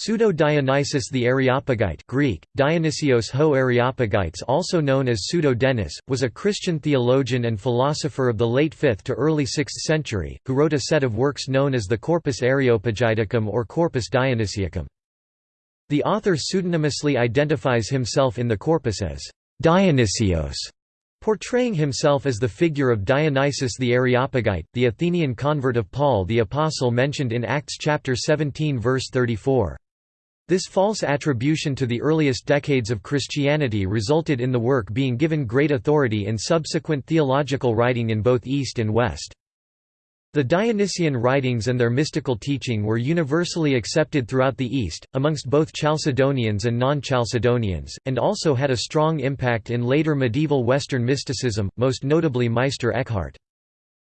Pseudo-Dionysius the Areopagite Greek, Dionysios ho Areopagites also known as Pseudo-Denis, was a Christian theologian and philosopher of the late 5th to early 6th century, who wrote a set of works known as the Corpus Areopagiticum or Corpus Dionysiacum. The author pseudonymously identifies himself in the corpus as Dionysios, portraying himself as the figure of Dionysius the Areopagite, the Athenian convert of Paul the Apostle mentioned in Acts chapter 17 verse 34. This false attribution to the earliest decades of Christianity resulted in the work being given great authority in subsequent theological writing in both East and West. The Dionysian writings and their mystical teaching were universally accepted throughout the East, amongst both Chalcedonians and non-Chalcedonians, and also had a strong impact in later medieval Western mysticism, most notably Meister Eckhart.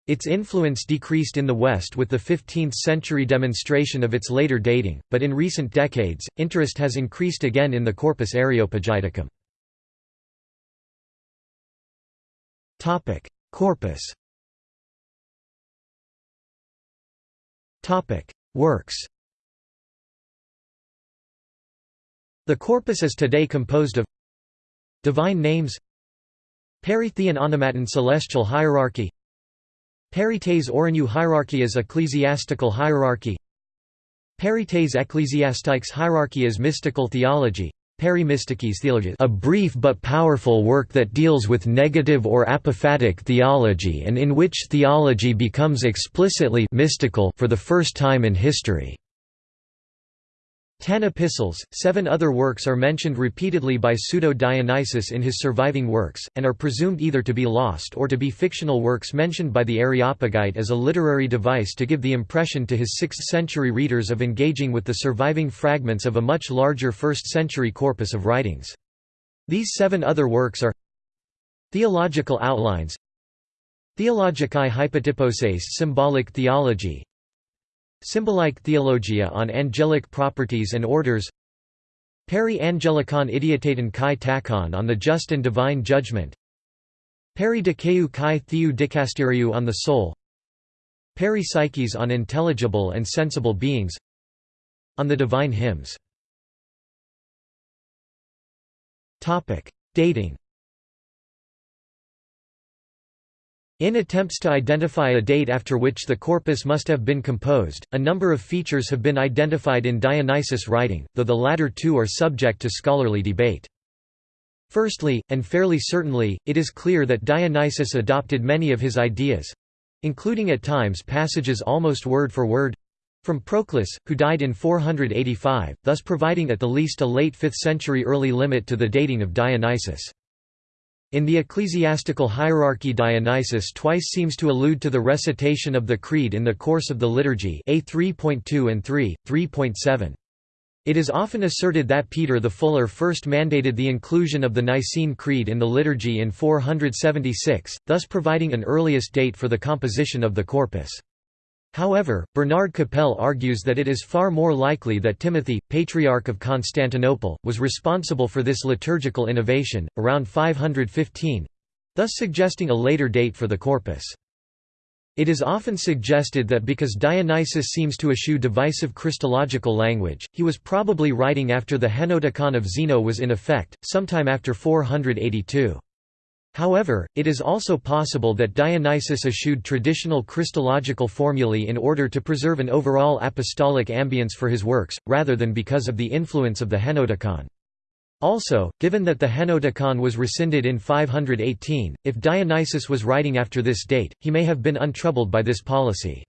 Its influence decreased in the West with the 15th-century demonstration of its later dating, but in recent decades, interest has increased again in the Corpus Areopagiticum. Corpus Works The corpus is today composed of Divine names Peritheon onomaton celestial hierarchy Perites Orinu hierarchy as ecclesiastical hierarchy Perites ecclesiastiques hierarchy as mystical theology theology a brief but powerful work that deals with negative or apophatic theology and in which theology becomes explicitly mystical for the first time in history. Ten epistles, seven other works are mentioned repeatedly by Pseudo-Dionysius in his surviving works, and are presumed either to be lost or to be fictional works mentioned by the Areopagite as a literary device to give the impression to his 6th-century readers of engaging with the surviving fragments of a much larger 1st-century corpus of writings. These seven other works are Theological Outlines Theologicae Hypotyposes Symbolic Theology Symbolic Theologia on Angelic Properties and Orders. Peri Angelicon Idiotaton kai takon on the Just and Divine Judgment. Peri Dikeu kai Theou Dicasteriou on the Soul. Peri Psyches on Intelligible and Sensible Beings. On the Divine Hymns. Dating In attempts to identify a date after which the corpus must have been composed, a number of features have been identified in Dionysius' writing, though the latter two are subject to scholarly debate. Firstly, and fairly certainly, it is clear that Dionysius adopted many of his ideas—including at times passages almost word for word—from Proclus, who died in 485, thus providing at the least a late 5th century early limit to the dating of Dionysius. In the ecclesiastical hierarchy Dionysius twice seems to allude to the recitation of the Creed in the course of the liturgy A 3.2 and 3, 3.7. It is often asserted that Peter the Fuller first mandated the inclusion of the Nicene Creed in the liturgy in 476, thus providing an earliest date for the composition of the corpus. However, Bernard Capelle argues that it is far more likely that Timothy, Patriarch of Constantinople, was responsible for this liturgical innovation, around 515—thus suggesting a later date for the corpus. It is often suggested that because Dionysius seems to eschew divisive Christological language, he was probably writing after the Henoticon of Zeno was in effect, sometime after 482. However, it is also possible that Dionysius eschewed traditional Christological formulae in order to preserve an overall apostolic ambience for his works, rather than because of the influence of the Henoticon. Also, given that the Henoticon was rescinded in 518, if Dionysius was writing after this date, he may have been untroubled by this policy.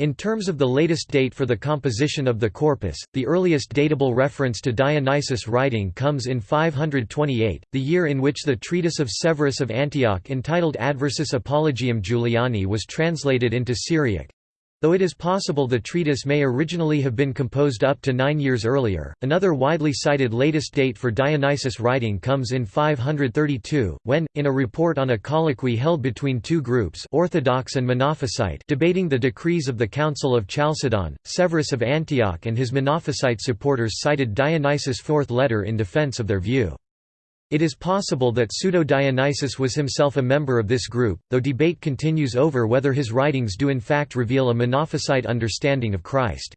In terms of the latest date for the composition of the corpus, the earliest datable reference to Dionysius' writing comes in 528, the year in which the treatise of Severus of Antioch entitled Adversus Apologiam Juliani was translated into Syriac. Though it is possible the treatise may originally have been composed up to nine years earlier, another widely cited latest date for Dionysius' writing comes in 532, when, in a report on a colloquy held between two groups Orthodox and Monophysite debating the decrees of the Council of Chalcedon, Severus of Antioch and his Monophysite supporters cited Dionysius' fourth letter in defense of their view. It is possible that Pseudo-Dionysius was himself a member of this group, though debate continues over whether his writings do in fact reveal a Monophysite understanding of Christ.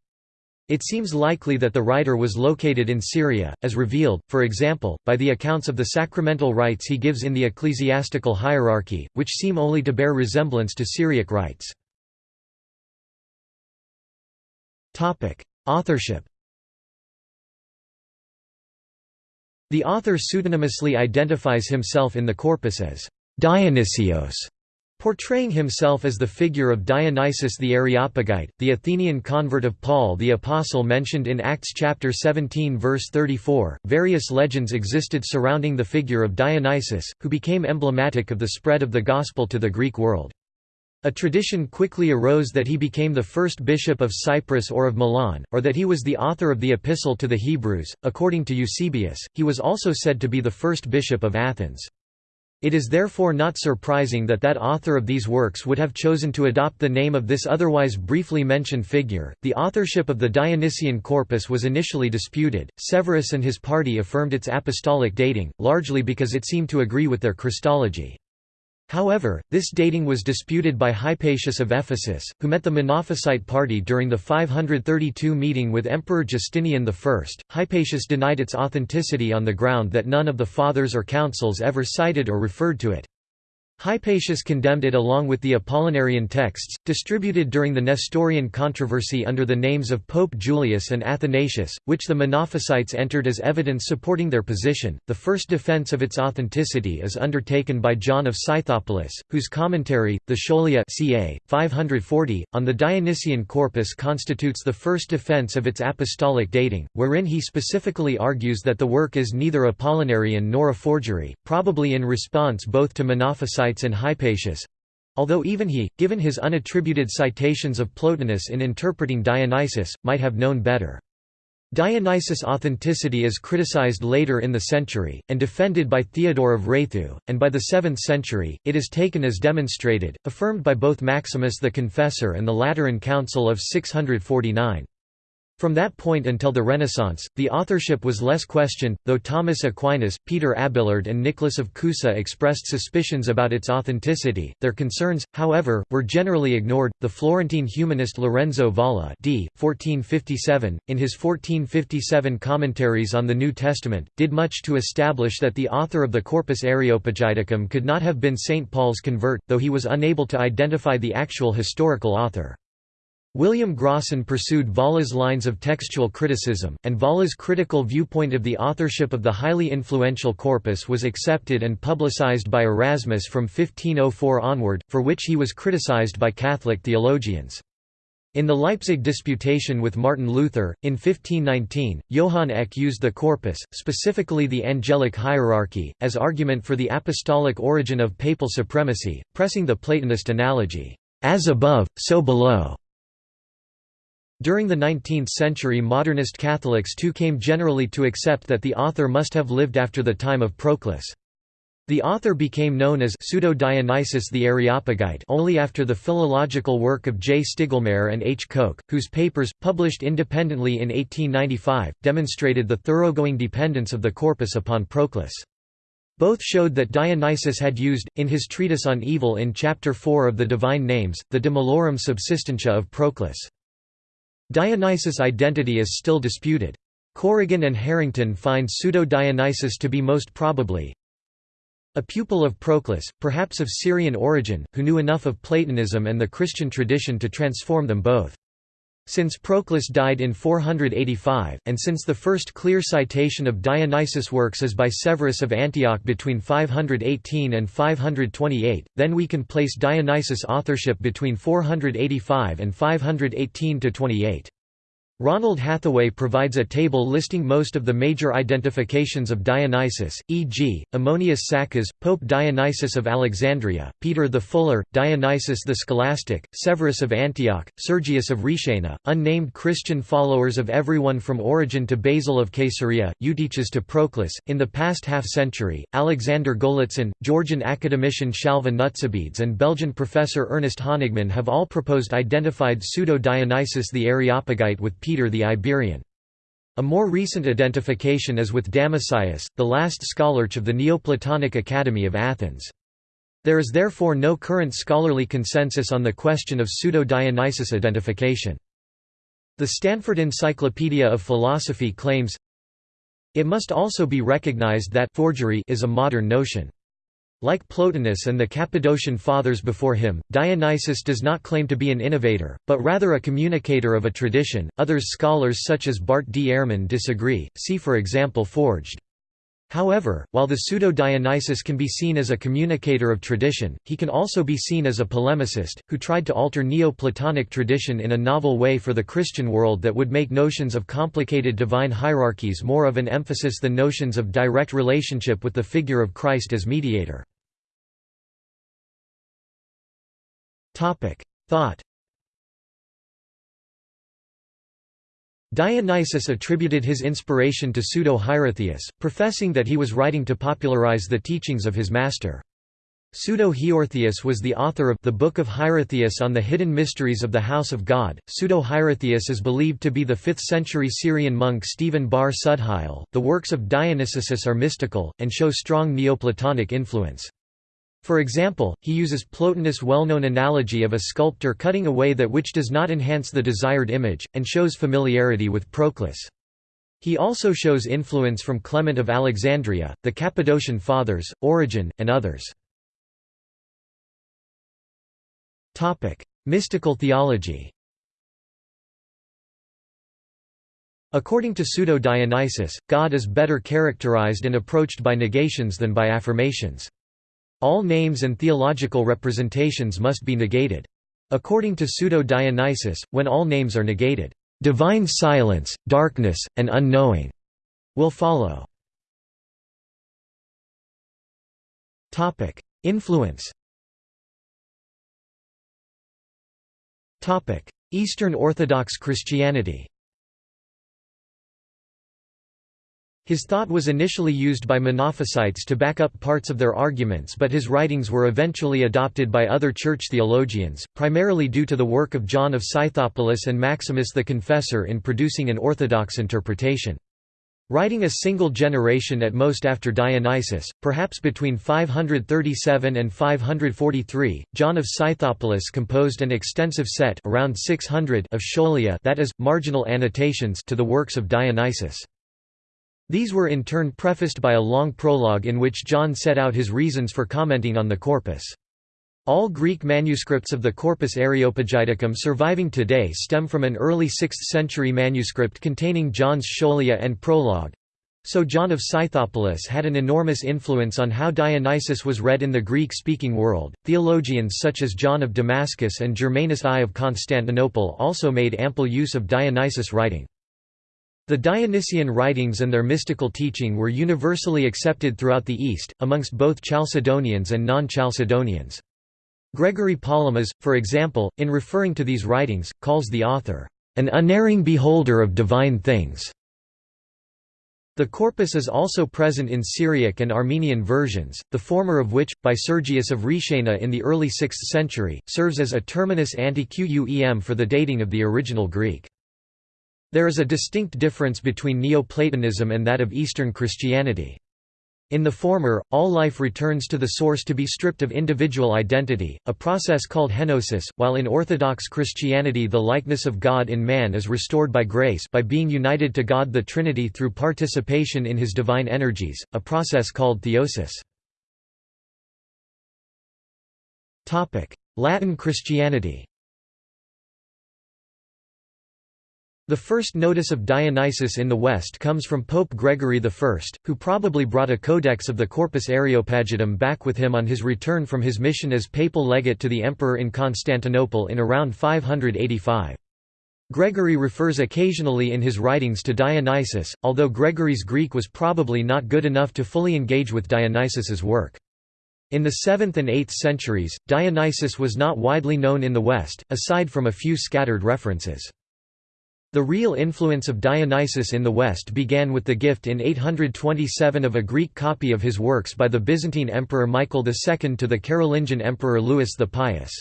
It seems likely that the writer was located in Syria, as revealed, for example, by the accounts of the sacramental rites he gives in the ecclesiastical hierarchy, which seem only to bear resemblance to Syriac rites. Authorship The author pseudonymously identifies himself in the corpus as Dionysios, Portraying himself as the figure of Dionysius the Areopagite, the Athenian convert of Paul the Apostle mentioned in Acts chapter 17 verse 34, various legends existed surrounding the figure of Dionysius, who became emblematic of the spread of the gospel to the Greek world. A tradition quickly arose that he became the first bishop of Cyprus or of Milan, or that he was the author of the Epistle to the Hebrews. According to Eusebius, he was also said to be the first bishop of Athens. It is therefore not surprising that that author of these works would have chosen to adopt the name of this otherwise briefly mentioned figure. The authorship of the Dionysian corpus was initially disputed. Severus and his party affirmed its apostolic dating, largely because it seemed to agree with their Christology. However, this dating was disputed by Hypatius of Ephesus, who met the Monophysite party during the 532 meeting with Emperor Justinian I. Hypatius denied its authenticity on the ground that none of the Fathers or Councils ever cited or referred to it. Hypatius condemned it along with the Apollinarian texts, distributed during the Nestorian controversy under the names of Pope Julius and Athanasius, which the Monophysites entered as evidence supporting their position. The first defense of its authenticity is undertaken by John of Scythopolis, whose commentary, the Scholia ca. 540, on the Dionysian corpus constitutes the first defense of its apostolic dating, wherein he specifically argues that the work is neither Apollinarian nor a forgery, probably in response both to Monophysites and Hypatius, although even he, given his unattributed citations of Plotinus in interpreting Dionysus, might have known better. Dionysus' authenticity is criticized later in the century, and defended by Theodore of Raithu, and by the 7th century, it is taken as demonstrated, affirmed by both Maximus the Confessor and the Lateran Council of 649. From that point until the Renaissance, the authorship was less questioned, though Thomas Aquinas, Peter Abelard, and Nicholas of Cusa expressed suspicions about its authenticity. Their concerns, however, were generally ignored. The Florentine humanist Lorenzo Valla, d. 1457, in his 1457 commentaries on the New Testament, did much to establish that the author of the Corpus Areopagiticum could not have been St. Paul's convert, though he was unable to identify the actual historical author. William Grocyn pursued Valla's lines of textual criticism, and Valla's critical viewpoint of the authorship of the highly influential corpus was accepted and publicized by Erasmus from 1504 onward, for which he was criticized by Catholic theologians. In the Leipzig disputation with Martin Luther, in 1519, Johann Eck used the corpus, specifically the angelic hierarchy, as argument for the apostolic origin of papal supremacy, pressing the Platonist analogy, as above, so below. During the 19th century modernist Catholics too came generally to accept that the author must have lived after the time of Proclus. The author became known as Pseudo-Dionysius the Areopagite only after the philological work of J. Stiglmaier and H. Koch, whose papers, published independently in 1895, demonstrated the thoroughgoing dependence of the corpus upon Proclus. Both showed that Dionysius had used, in his treatise on evil in Chapter 4 of the Divine Names, the De Malorum Subsistentia of Proclus. Dionysus' identity is still disputed. Corrigan and Harrington find Pseudo-Dionysus to be most probably a pupil of Proclus, perhaps of Syrian origin, who knew enough of Platonism and the Christian tradition to transform them both. Since Proclus died in 485, and since the first clear citation of Dionysus' works is by Severus of Antioch between 518 and 528, then we can place Dionysus' authorship between 485 and 518–28. Ronald Hathaway provides a table listing most of the major identifications of Dionysus, e.g., Ammonius Saccas, Pope Dionysius of Alexandria, Peter the Fuller, Dionysius the Scholastic, Severus of Antioch, Sergius of Rhaetiana, unnamed Christian followers of everyone from Origen to Basil of Caesarea, Eutyches to Proclus. In the past half century, Alexander Golitsyn, Georgian academician Shalva Nutsubidze, and Belgian professor Ernest Honigmann have all proposed identified pseudo-Dionysius the Areopagite with Peter the Iberian. A more recent identification is with Damascius, the last scholarch of the Neoplatonic Academy of Athens. There is therefore no current scholarly consensus on the question of pseudo-Dionysus identification. The Stanford Encyclopedia of Philosophy claims, It must also be recognized that forgery is a modern notion. Like Plotinus and the Cappadocian fathers before him, Dionysius does not claim to be an innovator, but rather a communicator of a tradition. Others scholars such as Bart D. Ehrman disagree, see for example Forged. However, while the pseudo-Dionysius can be seen as a communicator of tradition, he can also be seen as a polemicist, who tried to alter Neoplatonic tradition in a novel way for the Christian world that would make notions of complicated divine hierarchies more of an emphasis than notions of direct relationship with the figure of Christ as mediator. Thought Dionysius attributed his inspiration to Pseudo-Hierotheus, professing that he was writing to popularize the teachings of his master. Pseudo-Hierotheus was the author of the Book of Hierotheus on the Hidden Mysteries of the House of God. Pseudo-Hierotheus is believed to be the 5th-century Syrian monk Stephen Bar Sudhail. The works of Dionysius are mystical and show strong Neoplatonic influence. For example, he uses Plotinus' well-known analogy of a sculptor cutting away that which does not enhance the desired image, and shows familiarity with Proclus. He also shows influence from Clement of Alexandria, the Cappadocian Fathers, Origen, and others. Mystical theology According to Pseudo-Dionysius, God is better characterized and approached by negations than by affirmations. All names and theological representations must be negated. According to Pseudo-Dionysius, when all names are negated, "...divine silence, darkness, and unknowing," will follow. Influence Eastern Orthodox Christianity His thought was initially used by Monophysites to back up parts of their arguments but his writings were eventually adopted by other church theologians, primarily due to the work of John of Scythopolis and Maximus the Confessor in producing an orthodox interpretation. Writing a single generation at most after Dionysius, perhaps between 537 and 543, John of Scythopolis composed an extensive set around 600 of scholia that is, marginal annotations to the works of Dionysius. These were in turn prefaced by a long prologue in which John set out his reasons for commenting on the corpus. All Greek manuscripts of the Corpus Areopagiticum surviving today stem from an early 6th-century manuscript containing John's Scholia and prologue. So John of Scythopolis had an enormous influence on how Dionysius was read in the Greek-speaking world. Theologians such as John of Damascus and Germanus I of Constantinople also made ample use of Dionysius writing. The Dionysian writings and their mystical teaching were universally accepted throughout the East, amongst both Chalcedonians and non-Chalcedonians. Gregory Palamas, for example, in referring to these writings, calls the author, "...an unerring beholder of divine things." The corpus is also present in Syriac and Armenian versions, the former of which, by Sergius of Reshaina in the early 6th century, serves as a terminus ante quem for the dating of the original Greek. There is a distinct difference between Neoplatonism and that of Eastern Christianity. In the former, all life returns to the source to be stripped of individual identity, a process called henosis, while in Orthodox Christianity the likeness of God in man is restored by grace by being united to God the Trinity through participation in his divine energies, a process called theosis. Latin Christianity The first notice of Dionysus in the West comes from Pope Gregory I, who probably brought a codex of the Corpus Areopagitum back with him on his return from his mission as papal legate to the emperor in Constantinople in around 585. Gregory refers occasionally in his writings to Dionysus, although Gregory's Greek was probably not good enough to fully engage with Dionysus's work. In the 7th and 8th centuries, Dionysus was not widely known in the West, aside from a few scattered references. The real influence of Dionysius in the West began with the gift in 827 of a Greek copy of his works by the Byzantine Emperor Michael II to the Carolingian Emperor Louis the Pious.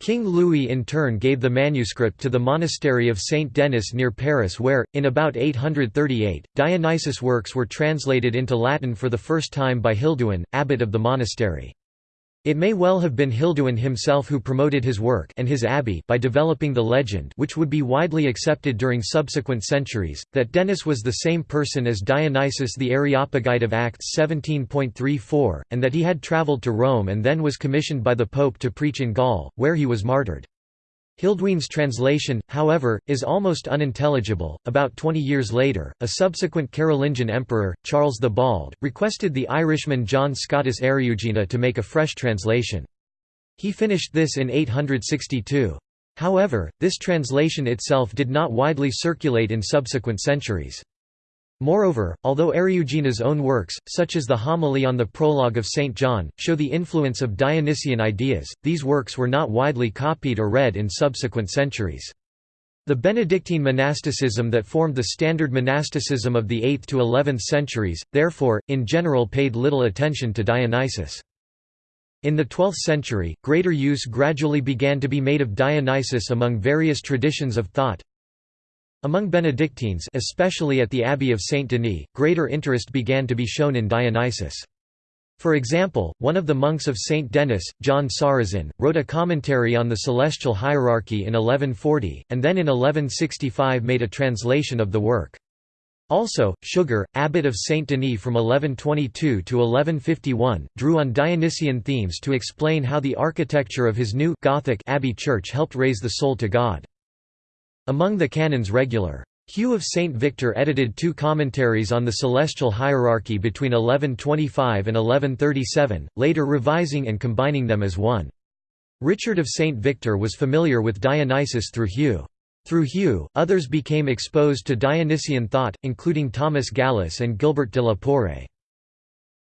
King Louis in turn gave the manuscript to the monastery of Saint Denis near Paris where, in about 838, Dionysius' works were translated into Latin for the first time by Hilduin, abbot of the monastery. It may well have been Hilduin himself who promoted his work and his abbey by developing the legend which would be widely accepted during subsequent centuries, that Denis was the same person as Dionysius the Areopagite of Acts 17.34, and that he had travelled to Rome and then was commissioned by the Pope to preach in Gaul, where he was martyred. Hilduin's translation, however, is almost unintelligible. About 20 years later, a subsequent Carolingian emperor, Charles the Bald, requested the Irishman John Scotus Eriugena to make a fresh translation. He finished this in 862. However, this translation itself did not widely circulate in subsequent centuries. Moreover, although Eriugena's own works, such as the homily on the prologue of St. John, show the influence of Dionysian ideas, these works were not widely copied or read in subsequent centuries. The Benedictine monasticism that formed the standard monasticism of the 8th to 11th centuries, therefore, in general paid little attention to Dionysus. In the 12th century, greater use gradually began to be made of Dionysus among various traditions of thought, among Benedictines especially at the Abbey of Saint Denis, greater interest began to be shown in Dionysus. For example, one of the monks of Saint Denis, John Sarrazin, wrote a commentary on the celestial hierarchy in 1140, and then in 1165 made a translation of the work. Also, Suger, abbot of Saint Denis from 1122 to 1151, drew on Dionysian themes to explain how the architecture of his new Gothic abbey church helped raise the soul to God. Among the canons regular. Hugh of St. Victor edited two commentaries on the celestial hierarchy between 1125 and 1137, later revising and combining them as one. Richard of St. Victor was familiar with Dionysus through Hugh. Through Hugh, others became exposed to Dionysian thought, including Thomas Gallus and Gilbert de la Porree.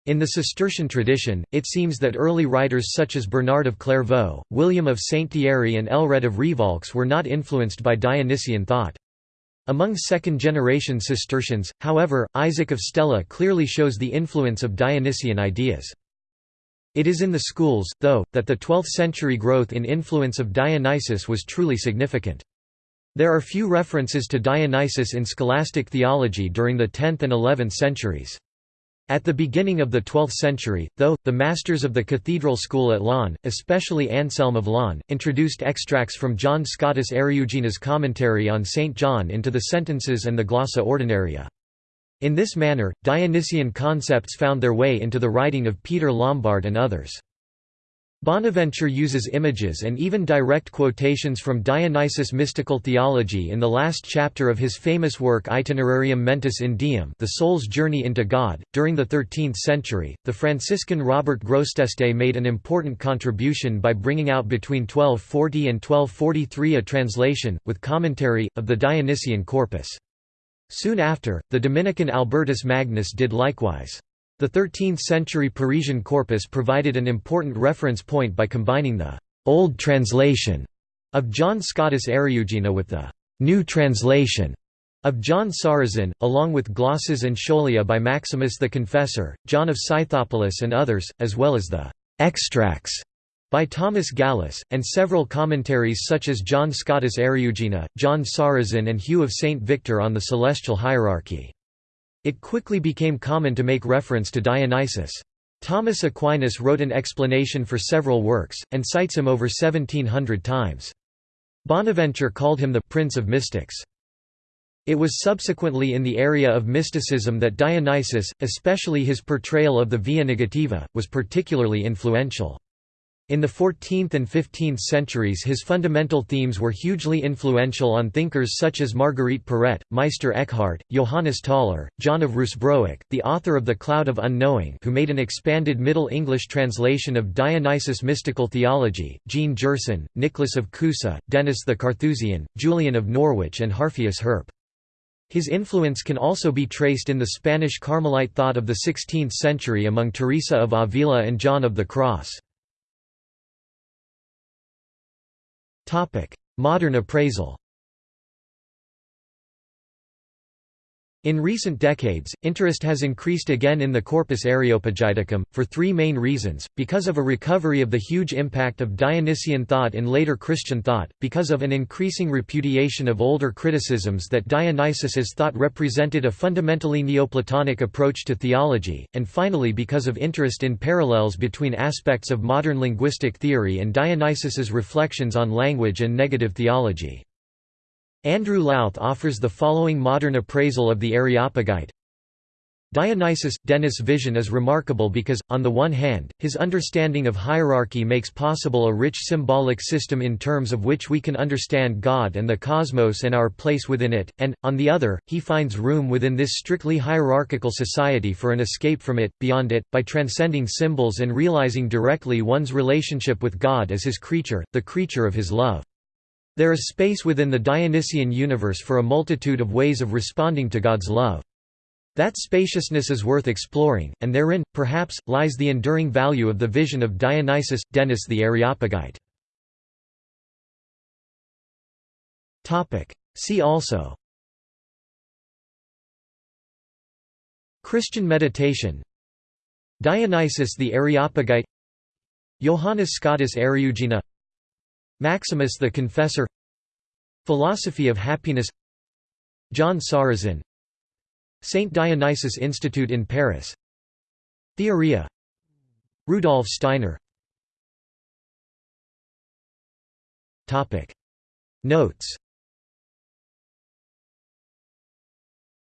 In the Cistercian tradition, it seems that early writers such as Bernard of Clairvaux, William of Saint-Thierry and Aelred of Rievaulx were not influenced by Dionysian thought. Among second-generation Cistercians, however, Isaac of Stella clearly shows the influence of Dionysian ideas. It is in the schools, though, that the 12th-century growth in influence of Dionysus was truly significant. There are few references to Dionysus in scholastic theology during the 10th and 11th centuries. At the beginning of the 12th century, though, the masters of the cathedral school at Laon, especially Anselm of Laon, introduced extracts from John Scotus Eriugena's commentary on St. John into the sentences and the glossa ordinaria. In this manner, Dionysian concepts found their way into the writing of Peter Lombard and others. Bonaventure uses images and even direct quotations from Dionysus' mystical theology in the last chapter of his famous work Itinerarium Mentis in Deum The Soul's Journey into God. During the 13th century, the Franciscan Robert Grosseteste made an important contribution by bringing out between 1240 and 1243 a translation, with commentary, of the Dionysian corpus. Soon after, the Dominican Albertus Magnus did likewise. The 13th-century Parisian corpus provided an important reference point by combining the «old translation» of John Scotus Eriugena with the «new translation» of John Sarrazin, along with glosses and scholia by Maximus the Confessor, John of Scythopolis and others, as well as the «extracts» by Thomas Gallus, and several commentaries such as John Scotus Eriugena, John Sarrazin and Hugh of St. Victor on the celestial hierarchy. It quickly became common to make reference to Dionysus. Thomas Aquinas wrote an explanation for several works, and cites him over 1700 times. Bonaventure called him the «prince of mystics». It was subsequently in the area of mysticism that Dionysus, especially his portrayal of the Via Negativa, was particularly influential. In the 14th and 15th centuries his fundamental themes were hugely influential on thinkers such as Marguerite Porete, Meister Eckhart, Johannes Tauler, John of Ruysbroek, the author of The Cloud of Unknowing who made an expanded Middle English translation of Dionysus' mystical theology, Jean Gerson, Nicholas of Cusa, Denis the Carthusian, Julian of Norwich and Harphius Herp. His influence can also be traced in the Spanish Carmelite thought of the 16th century among Teresa of Avila and John of the Cross. Modern appraisal In recent decades, interest has increased again in the Corpus Areopagiticum, for three main reasons, because of a recovery of the huge impact of Dionysian thought in later Christian thought, because of an increasing repudiation of older criticisms that Dionysius's thought represented a fundamentally Neoplatonic approach to theology, and finally because of interest in parallels between aspects of modern linguistic theory and Dionysius's reflections on language and negative theology. Andrew Louth offers the following modern appraisal of the Areopagite. Dionysius, Denis' vision is remarkable because, on the one hand, his understanding of hierarchy makes possible a rich symbolic system in terms of which we can understand God and the cosmos and our place within it, and, on the other, he finds room within this strictly hierarchical society for an escape from it, beyond it, by transcending symbols and realizing directly one's relationship with God as his creature, the creature of his love. There is space within the Dionysian universe for a multitude of ways of responding to God's love. That spaciousness is worth exploring, and therein, perhaps, lies the enduring value of the vision of Dionysius, Denys the Areopagite. See also. Christian meditation. Dionysius the Areopagite. Johannes Scotus Eriugena Maximus the Confessor Philosophy of Happiness John Sarrazin Saint Dionysius Institute in Paris Theoria Rudolf Steiner. Topic. Notes.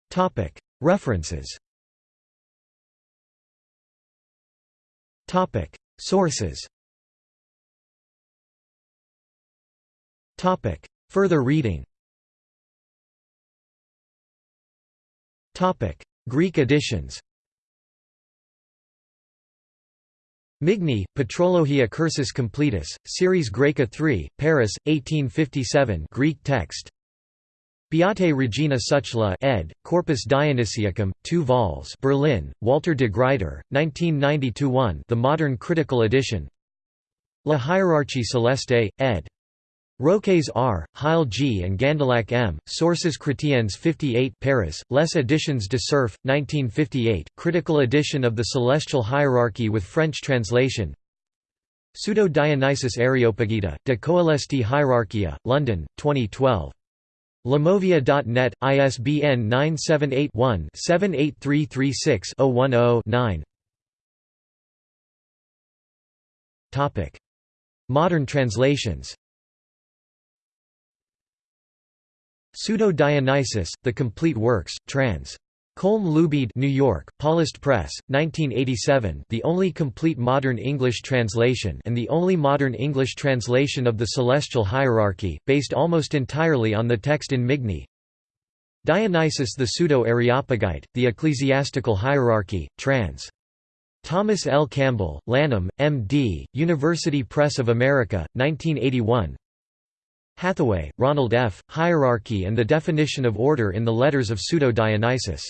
Topic. References. Topic. Sources Topic. Further reading Topic. Greek editions Migne, Patrologia Cursus Completus, Series Graeca 3, Paris, 1857 Greek text Beate Regina Suchla ed., Corpus Dionysiacum, 2 vols Berlin, Walter de Gruyter, 1992-1 The Modern Critical Edition La Hiérarchie Celeste, ed. Roques R., Heil G. and Gandillac M., Sources Chrétiennes 58 Paris, Les Editions de Cerf, 1958, critical edition of the Celestial Hierarchy with French translation Pseudo-Dionysus Areopagita, De Coelesti Hierarchia, London, 2012. Lemovia.net, ISBN 978 one 78336 10 Modern translations Pseudo-Dionysus, The Complete Works, trans. Colm Luibheid New York, Paulist Press, 1987 the only complete modern English translation and the only modern English translation of the Celestial Hierarchy, based almost entirely on the text in Migne Dionysus the Pseudo-Areopagite, The Ecclesiastical Hierarchy, trans. Thomas L. Campbell, Lanham, M.D., University Press of America, 1981 Hathaway, Ronald F., Hierarchy and the Definition of Order in the Letters of Pseudo-Dionysus.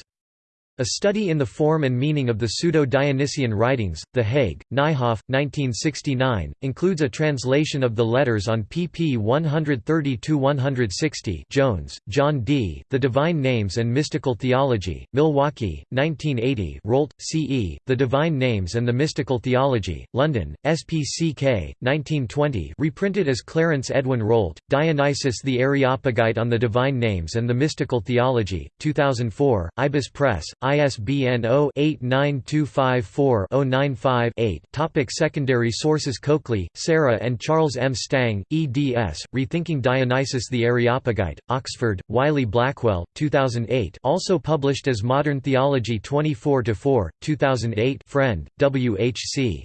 A Study in the Form and Meaning of the Pseudo-Dionysian Writings, The Hague, Nijhoff, 1969, includes a translation of the letters on pp 130–160 Jones, John D., The Divine Names and Mystical Theology, Milwaukee, 1980 Rolt, C. E., The Divine Names and the Mystical Theology, London, SPCK, 1920 reprinted as Clarence Edwin Rolt, Dionysius the Areopagite on the Divine Names and the Mystical Theology, 2004, Ibis Press, ISBN 0-89254-095-8 Topic Secondary sources Coakley, Sarah and Charles M. Stang, eds, Rethinking Dionysus the Areopagite, Oxford, Wiley-Blackwell, 2008 also published as Modern Theology 24-4, 2008 Frend, W. H. C.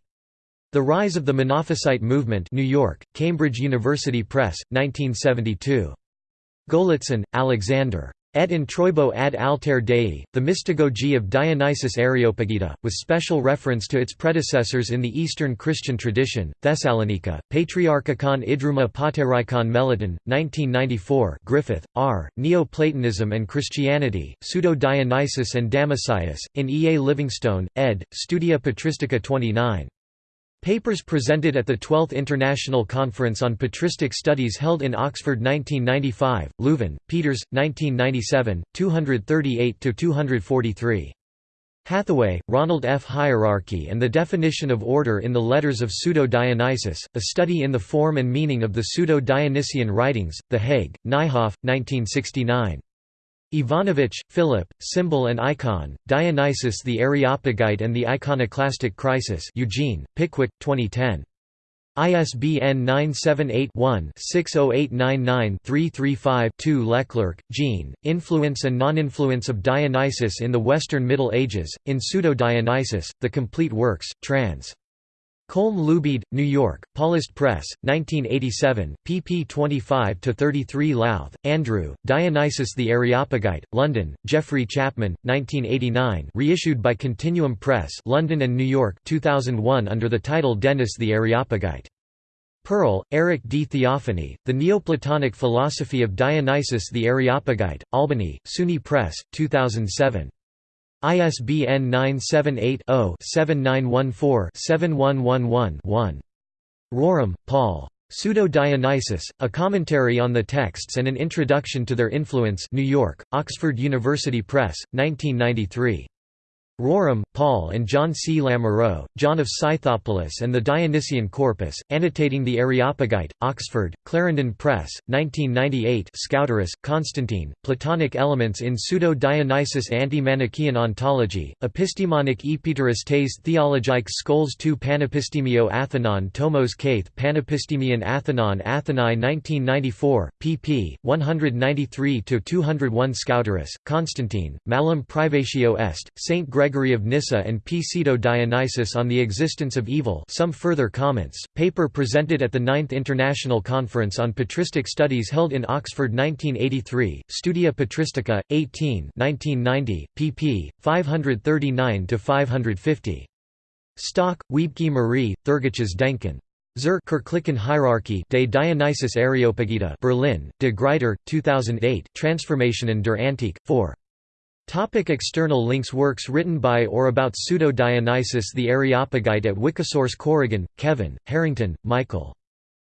The Rise of the Monophysite Movement New York, Cambridge University Press, 1972. Golitsyn, Alexander. Et introibo ad alter Dei, the mystagogy of Dionysus Areopagita, with special reference to its predecessors in the Eastern Christian tradition, Thessalonica, Patriarchikon Idruma Paterikon Meliton, 1994 Griffith, R., Neoplatonism and Christianity, Pseudo-Dionysus and Damascius, in E. A. Livingstone, ed., Studia Patristica 29. Papers presented at the 12th International Conference on Patristic Studies held in Oxford 1995, Leuven, Peters, 1997, 238–243. Hathaway, Ronald F. Hierarchy and the Definition of Order in the Letters of Pseudo-Dionysius, A Study in the Form and Meaning of the Pseudo-Dionysian Writings, The Hague, Nijhoff, 1969. Ivanovich, Philip, Symbol and Icon, Dionysius the Areopagite and the Iconoclastic Crisis Eugene, Pickwick, 2010. ISBN 978-1-60899-335-2 Leclercq, Jean, Influence and Non-Influence of Dionysius in the Western Middle Ages, in Pseudo-Dionysius, The Complete Works, trans. Colm Luibheid, New York, Paulist Press, 1987, pp 25–33 Louth, Andrew, Dionysius the Areopagite, London, Geoffrey Chapman, 1989 reissued by Continuum Press London and New York 2001 under the title Denys the Areopagite. Perl, Eric D. Theophany, The Neoplatonic Philosophy of Dionysius the Areopagite, Albany, SUNY Press, 2007. ISBN 978-0-7914-7111-1. Rorem, Paul. Pseudo-Dionysus, A Commentary on the Texts and an Introduction to Their Influence New York, Oxford University Press, 1993. Rorem, Paul and John C. Lamoureux, John of Scythopolis and the Dionysian Corpus, Annotating the Areopagite, Oxford, Clarendon Press, 1998 Skouteris, Constantine, Platonic Elements in Pseudo-Dionysus Anti-Manichaean Ontology, Epistemonic Epiteris tes Theologique Scholes tu Panepistemio Athenon Tomos Kaith Panepistemion Athenon Athenae 1994, pp. 193–201 Skouteris, Constantine, Malum Privatio Est, St. Gregory of Nyssa and P. Pseudo Dionysius on the existence of evil some further comments, paper presented at the Ninth International Conference on Patristic Studies held in Oxford 1983, Studia Patristica, 18 1990, pp. 539–550. Stock, Wiebke Marie, Theurgisches Denken. Zur Kirchlichen Hierarchie de Dionysius Areopagita Berlin, De Gruyter, 2008 Transformationen der Antike, 4. Topic external links Works written by or about Pseudo-Dionysius the Areopagite at Wikisource Corrigan, Kevin, Harrington, Michael.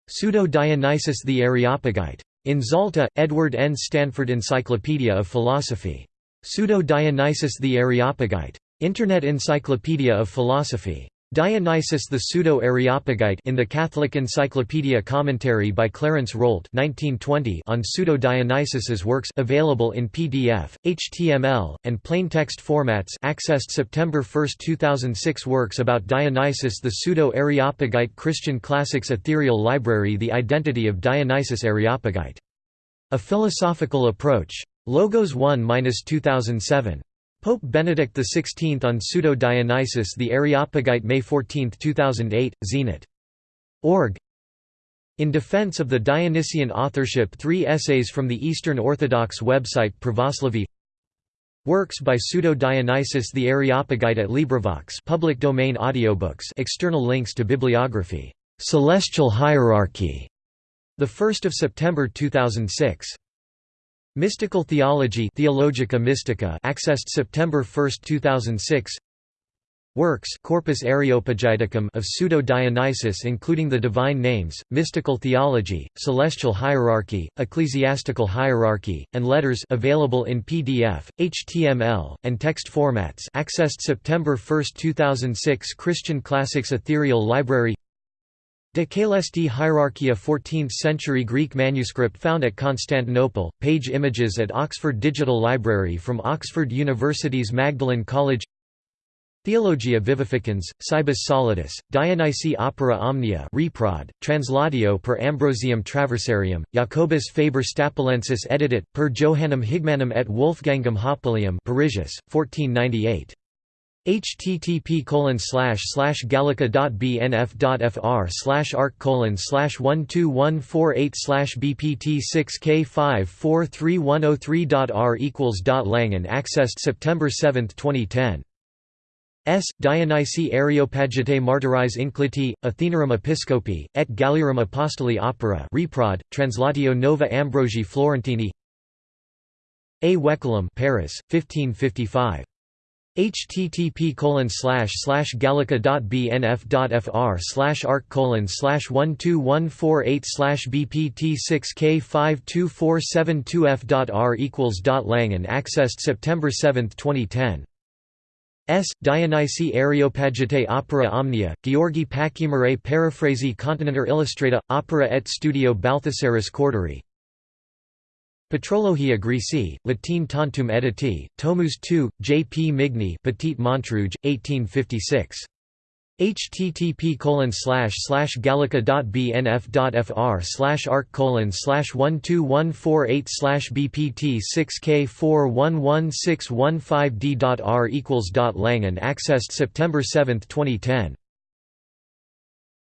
Pseudo-Dionysius the Areopagite. In Zalta, Edward N. Stanford Encyclopedia of Philosophy. Pseudo-Dionysius the Areopagite. Internet Encyclopedia of Philosophy. Dionysius the Pseudo-Areopagite in the Catholic Encyclopedia Commentary by Clarence Rolt 1920 on Pseudo-Dionysius's works available in PDF, HTML, and plain text formats accessed September 1, 2006 Works about Dionysius the Pseudo-Areopagite Christian Classics Ethereal Library The Identity of Dionysius Areopagite. A Philosophical Approach. Logos 1-2007. Pope Benedict XVI on Pseudo-Dionysius the Areopagite May 14, 2008, Zenit. Org. In defense of the Dionysian authorship three essays from the Eastern Orthodox website Pravoslavy Works by Pseudo-Dionysius the Areopagite at LibriVox public domain audiobooks external links to bibliography. Celestial Hierarchy. 1 September 2006. Mystical Theology Theologica Mystica accessed September 1, 2006 Works Corpus Areopagiticum of Pseudo-Dionysius including the Divine Names, Mystical Theology, Celestial Hierarchy, Ecclesiastical Hierarchy, and Letters available in PDF, HTML, and text formats. Accessed September 1, 2006 Christian Classics Ethereal Library De Caelesti Hierarchia 14th-century Greek manuscript found at Constantinople, page images at Oxford Digital Library from Oxford University's Magdalen College. Theologia Vivificans, Cibus Solidus, Dionysi Opera Omnia reprod, translatio per Ambrosium Traversarium, Jacobus Faber Stapulensis editit, per Johannem Higmanum et Wolfgangum Hoppelium Parisius, 1498 http colon slash slash gallica.bnf.fr slash arc colon slash one two one four eight slash bpt six k five four three one oh three dot r equals dot Langan accessed September 7, 2010. S. Dionysi Areopagitae Martyris Incliti, Athenarum Episcopi, et Galliarum Apostoli Opera reprod, Translatio Nova Ambrogi Florentini A. Wekelum Paris, 1555. Http colon slash slash gallica.bnf.fr slash arc colon slash one two one four eight slash bpt six k five two four seven two f dot r equals dot accessed September 7, 2010. S. Dionysi Areopagite Opera Omnia, Georgi Pakimere Paraphrasi Continenter Illustrata, Opera et Studio Balthasaris Corderi Patrologia Greci, Latine tantum editi, Tomus 2, J. P. Migne Petit Montrouge, 1856. http colon gallica.bnf.fr slash arc colon slash 12148 slash bpt 6k 411615d.r equals dot lang and accessed September 7, 2010.